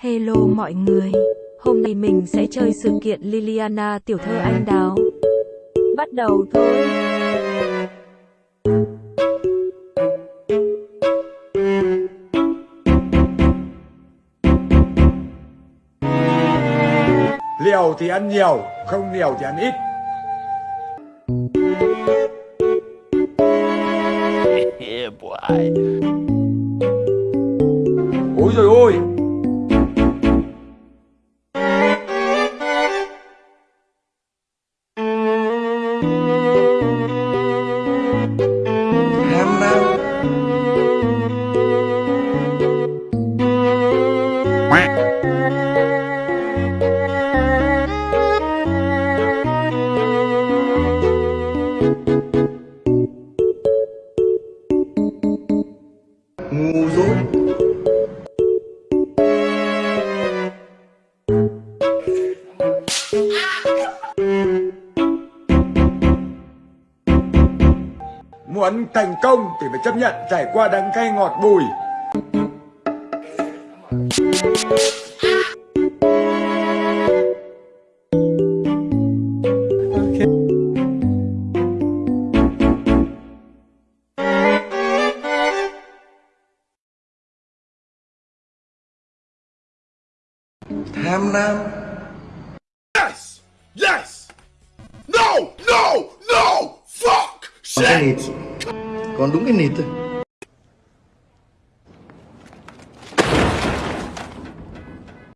Hello mọi người, hôm nay mình sẽ chơi sự kiện Liliana tiểu thơ anh đào. Bắt đầu thôi. Liều thì ăn nhiều, không liều thì ăn ít. yeah, boy. Ôi rồi ôi, ham nam. Ngu dốt. Muốn thành công thì phải chấp nhận trải qua đắng cay ngọt bùi. tham nam Yes! Yes! No! No! No! Cái nịt đúng cái nịt thôi